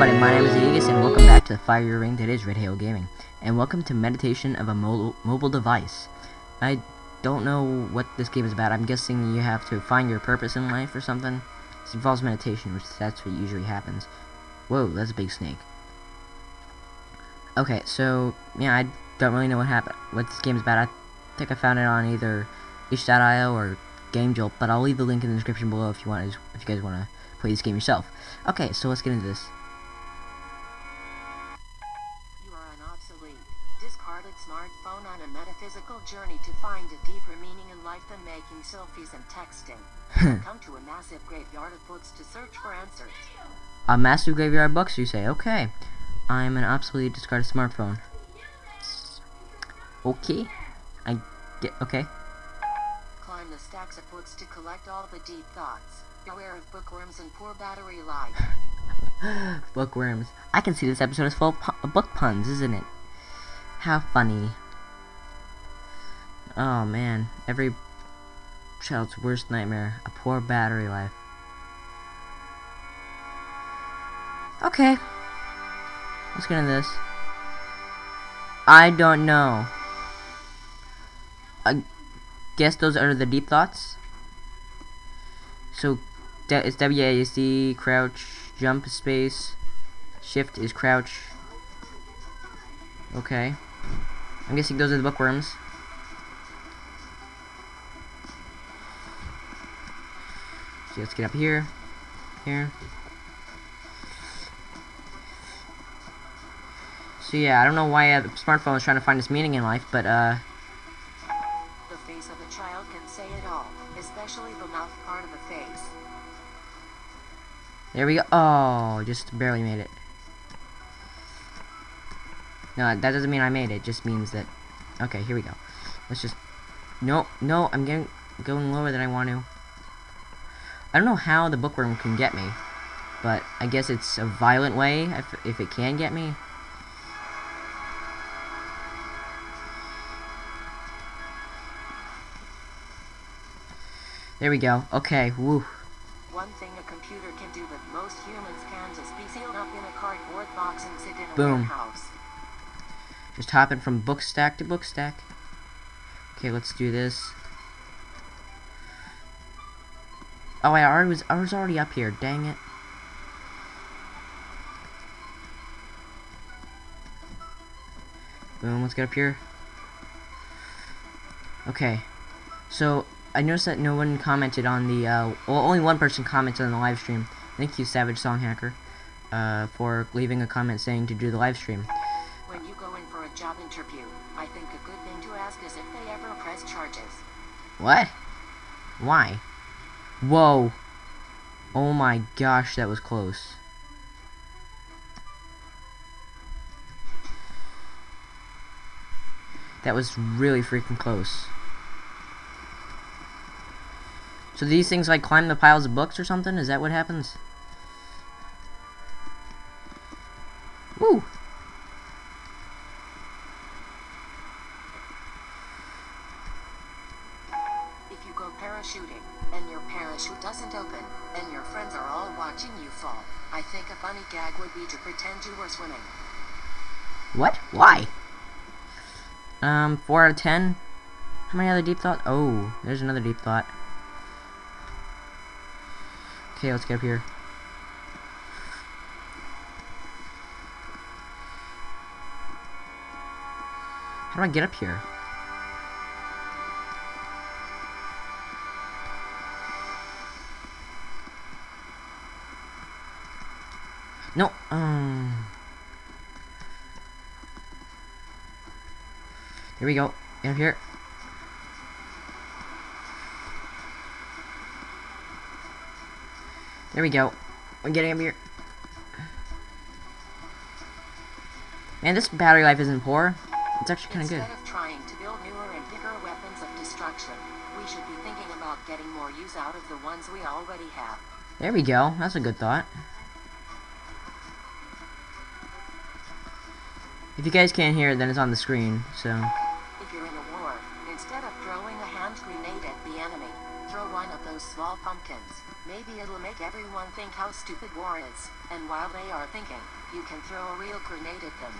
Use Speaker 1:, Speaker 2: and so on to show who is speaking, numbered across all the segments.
Speaker 1: everybody, my name is Aegis, and welcome back to the Fire Ring that is Red Hail Gaming. And welcome to Meditation of a Mobile, mobile Device. I don't know what this game is about. I'm guessing you have to find your purpose in life or something. It involves meditation, which that's what usually happens. Whoa, that's a big snake. Okay, so, yeah, I don't really know what happened, what this game is about. I think I found it on either itch.io or GameJolt, but I'll leave the link in the description below if you want, if you guys want to play this game yourself. Okay, so let's get into this.
Speaker 2: Discarded smartphone on a metaphysical journey to find a deeper meaning in life than making selfies and texting. Come to a massive graveyard of books to search for answers.
Speaker 1: A massive graveyard of books, you say? Okay. I'm an obsolete, discarded smartphone. Okay. I get, okay.
Speaker 2: Climb the stacks of books to collect all the deep thoughts. Beware of bookworms and poor battery life.
Speaker 1: Bookworms. I can see this episode is full of book puns, isn't it? How funny. Oh man, every child's worst nightmare, a poor battery life. Okay. Let's get into this. I don't know. I guess those are the deep thoughts. So, it's WASD, crouch, jump space, shift is crouch. Okay. I'm guessing those are the bookworms. So let's get up here. Here. So yeah, I don't know why uh, the smartphone is trying to find its meaning in life, but uh...
Speaker 2: The face of a child can say it all, especially the mouth part of the face.
Speaker 1: There we go. Oh, just barely made it. No, that doesn't mean I made it. it just means that... Okay, here we go. Let's just... No, no, I'm getting going lower than I want to. I don't know how the bookworm can get me. But I guess it's a violent way if, if it can get me. There we go. Okay, woo.
Speaker 2: One thing a computer can do that most humans can't is be sealed up in a cardboard box and sit in a
Speaker 1: Boom.
Speaker 2: warehouse.
Speaker 1: Just hopping from book stack to book stack. Okay, let's do this. Oh, I already was I was already up here. Dang it. Boom, let's get up here. Okay. So, I noticed that no one commented on the, uh, well, only one person commented on the live stream. Thank you, Savage Song Hacker, uh, for leaving a comment saying to do the live stream.
Speaker 2: Job interview, I think a good thing to ask is if they ever press charges.
Speaker 1: What? Why? Whoa. Oh my gosh, that was close. That was really freaking close. So these things like climb the piles of books or something? Is that what happens?
Speaker 2: Parachuting, and your parachute doesn't open, and your friends are all watching you fall, I think a funny gag would be to pretend you were swimming.
Speaker 1: What? Why? Um, 4 out of 10? How many other deep thoughts? Oh, there's another deep thought. Okay, let's get up here. How do I get up here? No, um... Here we go. Get up here. There we go. We're getting up here. Man, this battery life isn't poor. It's actually kind of good.
Speaker 2: Instead of trying to build newer and bigger weapons of destruction, we should be thinking about getting more use out of the ones we already have.
Speaker 1: There we go. That's a good thought. If you guys can't hear it, then it's on the screen, so...
Speaker 2: If you're in a war, instead of throwing a hand grenade at the enemy, throw one of those small pumpkins. Maybe it'll make everyone think how stupid war is, and while they are thinking, you can throw a real grenade at them.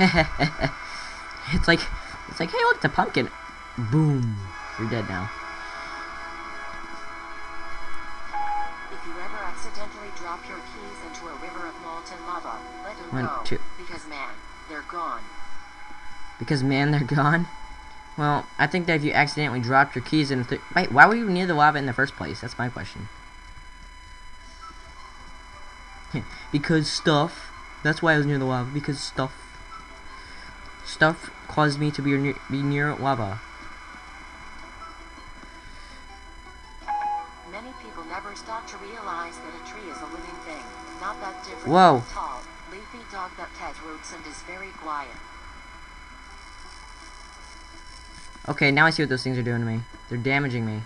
Speaker 1: it's like, it's like, hey, look, the pumpkin. Boom. You're dead now.
Speaker 2: If you ever accidentally drop your keys into a river of molten lava, let them
Speaker 1: One,
Speaker 2: go.
Speaker 1: two.
Speaker 2: Because man, they're gone.
Speaker 1: Because, man, they're gone. Well, I think that if you accidentally dropped your keys in... Th Wait, why were you near the lava in the first place? That's my question. because stuff. That's why I was near the lava. Because stuff. Stuff caused me to be near, be near lava.
Speaker 2: Many people never stop to realize that a tree is a living thing, not that different
Speaker 1: Whoa.
Speaker 2: From a tall, leafy dog that has roots and is very quiet.
Speaker 1: Okay, now I see what those things are doing to me. They're damaging me.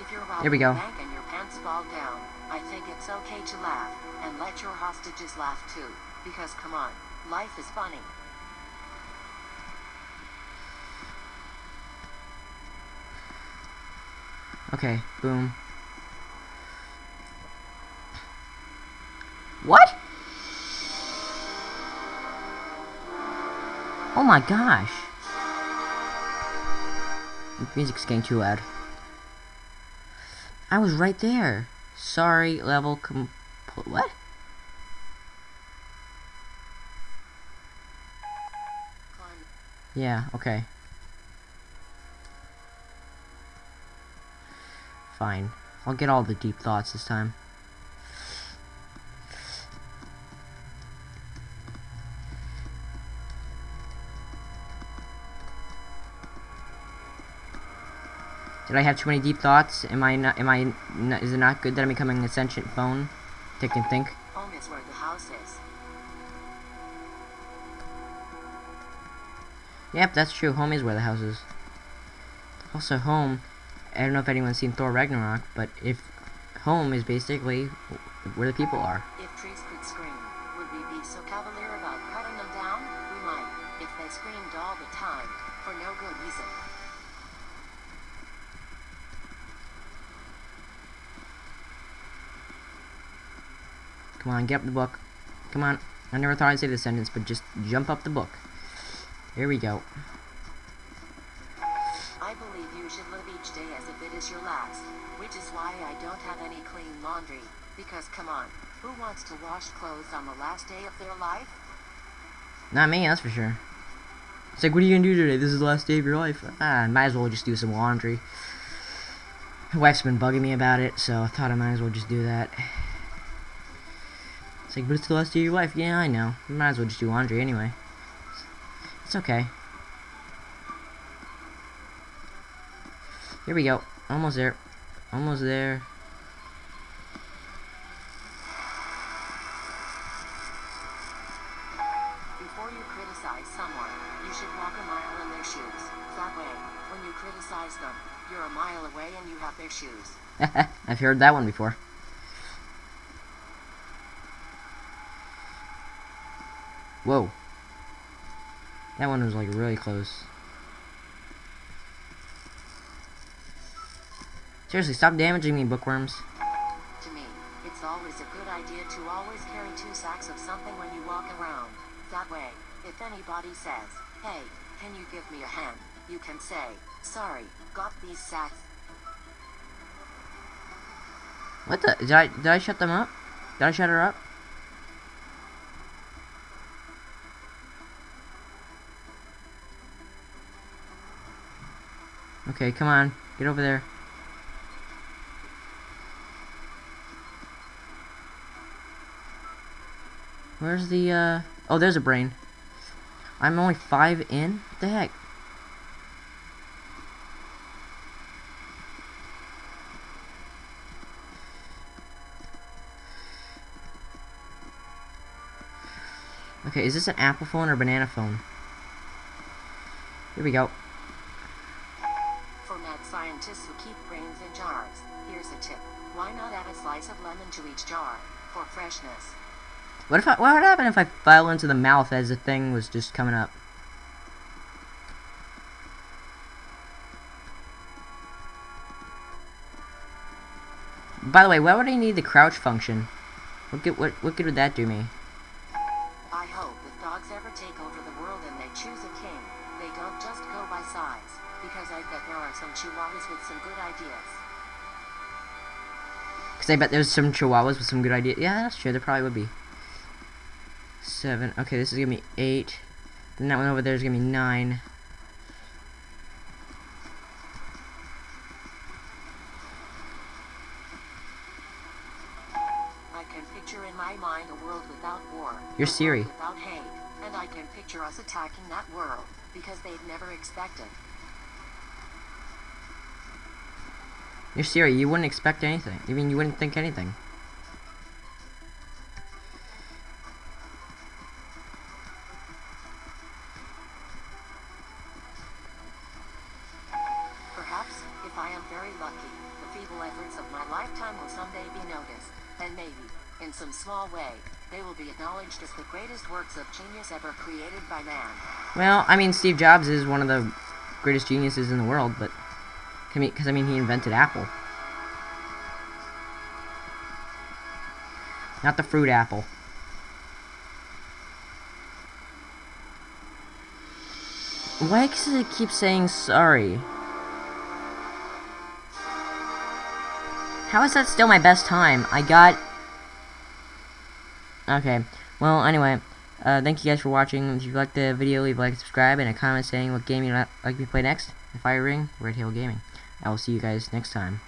Speaker 2: If you're robbing
Speaker 1: Here we go.
Speaker 2: bank and your pants fall down, I think it's okay to laugh, and let your hostages laugh too. Because come on, life is funny.
Speaker 1: Okay, boom. What? Oh my gosh. The music's getting too loud. I was right there. Sorry, level com... What? Yeah, okay. Fine. I'll get all the deep thoughts this time. Did I have too many deep thoughts? Am I not? Am I? Not, is it not good that I'm becoming a sentient phone? That can think.
Speaker 2: Home is where the house is.
Speaker 1: Yep, that's true. Home is where the house is. Also, home. I don't know if anyone's seen Thor Ragnarok, but if home is basically where the people are.
Speaker 2: If trees could scream, would we be so cavalier about cutting them down? We might, if they screamed all the time, for no good reason.
Speaker 1: Come on, get up the book. Come on. I never thought I'd say this sentence, but just jump up the book. Here we go.
Speaker 2: I believe you should live each day as if it is your last, which is why I don't have any clean laundry. Because come on, who wants to wash clothes on the last day of their life?
Speaker 1: Not me, that's for sure. It's like, what are you gonna do today? This is the last day of your life. Ah, might as well just do some laundry. My wife's been bugging me about it, so I thought I might as well just do that. Like, but it's the last day of your life. Yeah, I know. Might as well just do laundry anyway. It's okay. Here we go. Almost there. Almost there.
Speaker 2: Before you criticize someone, you should walk a mile in their shoes. That way, when you criticize them, you're a mile away and you have their shoes.
Speaker 1: I've heard that one before. Whoa. That one was like really close. Seriously, stop damaging me, bookworms.
Speaker 2: To me, it's always a good idea to always carry two sacks of something when you walk around. That way, if anybody says, hey, can you give me a hand, you can say, sorry, got these sacks.
Speaker 1: What the? Did I did I shut them up? Did I shut her up? Okay, come on, get over there. Where's the uh? Oh, there's a brain. I'm only five in. What the heck? Okay, is this an Apple phone or banana phone? Here we go.
Speaker 2: Slice of lemon to each jar for freshness?
Speaker 1: What if I, what would happen if I fell into the mouth as the thing was just coming up? By the way, why would I need the crouch function? What good, what, what good would that do me?
Speaker 2: I hope if dogs ever take over the world and they choose a king, they don't just go by size, because I bet there are some chihuahuas with some good ideas.
Speaker 1: Because I bet there's some chihuahuas with some good ideas. Yeah, that's true. There probably would be. Seven. Okay, this is going to be eight. Then that one over there is going to be nine.
Speaker 2: I can picture in my mind a world without war.
Speaker 1: You're Siri.
Speaker 2: Without hate. And I can picture us attacking that world, because they'd never expect it.
Speaker 1: You're Siri. You wouldn't expect anything. I mean, you wouldn't think anything.
Speaker 2: Perhaps, if I am very lucky, the feeble efforts of my lifetime will someday be noticed, and maybe, in some small way, they will be acknowledged as the greatest works of genius ever created by man.
Speaker 1: Well, I mean, Steve Jobs is one of the greatest geniuses in the world, but because I mean, he invented Apple, not the fruit apple. Why does it keep saying sorry? How is that still my best time? I got... Okay, well, anyway, uh, thank you guys for watching. If you liked the video, leave a like, subscribe, and a comment saying what game you'd like me to play next. The Fire Ring, Red Hill Gaming. I will see you guys next time.